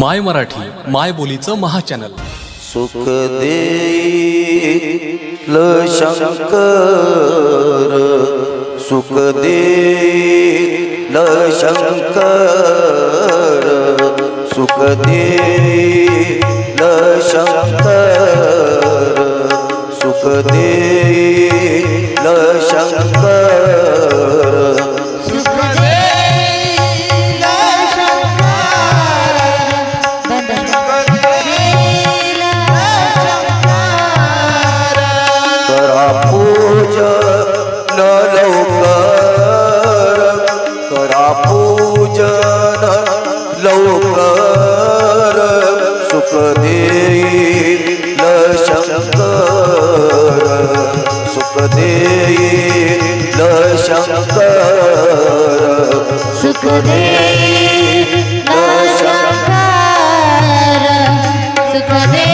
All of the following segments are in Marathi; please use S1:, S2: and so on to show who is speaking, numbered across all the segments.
S1: माय मराठी माय बोलीचं महाचॅनल.
S2: सुख दे शंकर. सुख दे शंकर. सुख दे शंकर. सुख दे शंकर. पूजन लवकर सुख देईल शंकर सुख देईल शंकर
S3: सुख दे शंकर सुख दे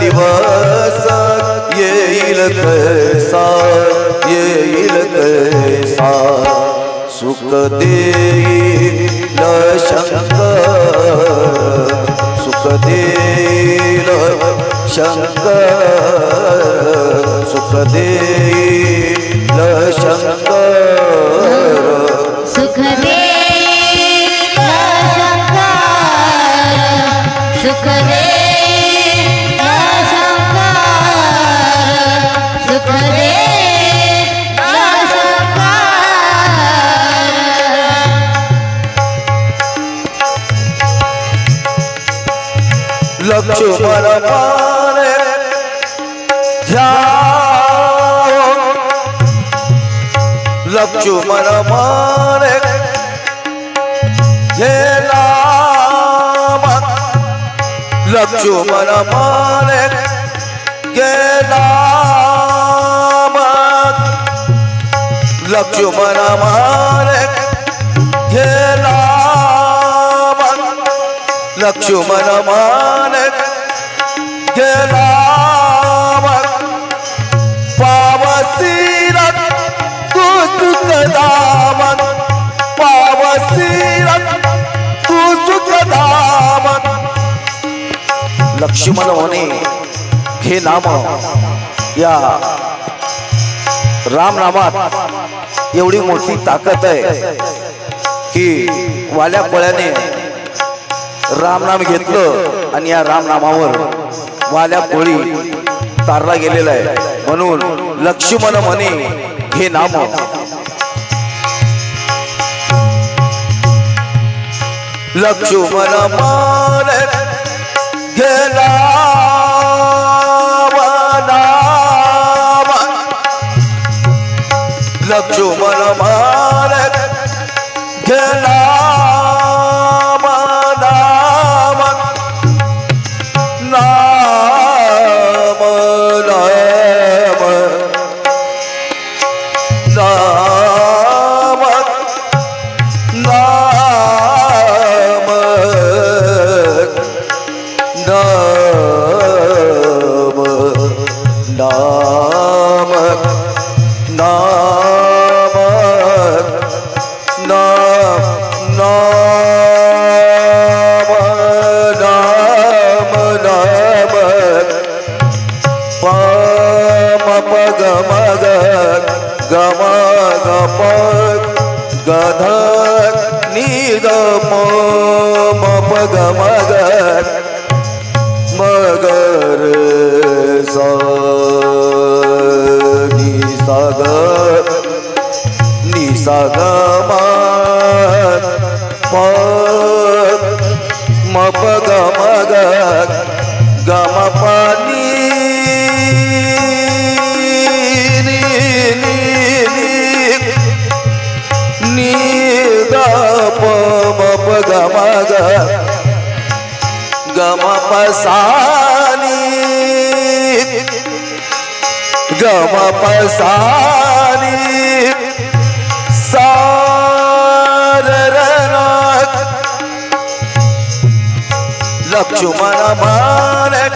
S2: दिवस येईल कैसा येईल कैसा सुख देईल शंकर सुख देईल शंकर सुख देईल शंकर लक्ष्मण माने ध्याव लक्ष्मण माने गेला लक्ष्मण माने गेला लक्ष्मण माने गेला लक्ष्मण मानक गेला पावसीरत तू सुखदामन पावसीरत तू सुखदामन लक्ष्मण होणे हे नाम या रामनामात एवढी मोठी ताकद आहे की वाल्या कोळ्याने रामनाम घेतलं आणि या रामनामावर वाल्या कोळी तारला गेलेला आहे. म्हणून लक्ष्मण म्हणे हे नाम. लक्ष्मण मान गेला लक्ष्मण मान गमगत गमगपत गधत निगम मप गमगत मगर सा निसागत निसागत गम गम पसानी गम पसानी सारनाथ लक्ष्मण मानक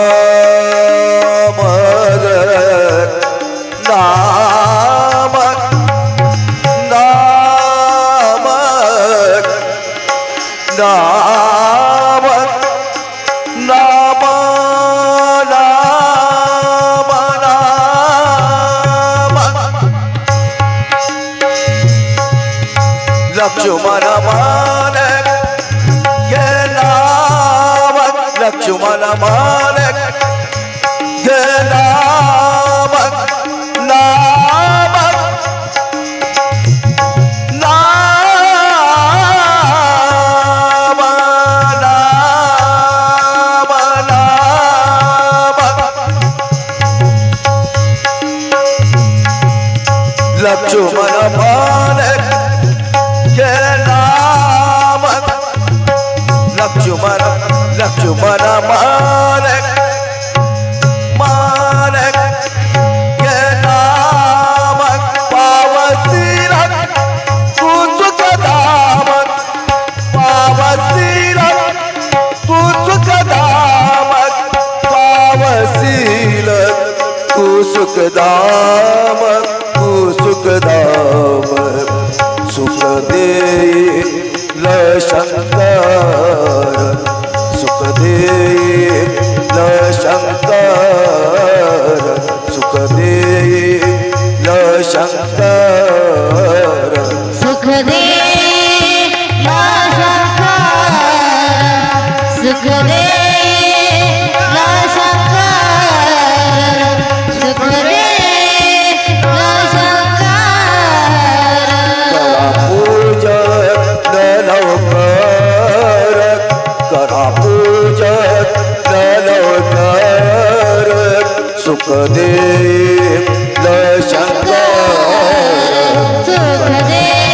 S2: लक्ष मला मान ये नाव मान. ਦੇ ਲਸ਼ੰਦਾ सुखदेव शंकर।
S3: सुखदेव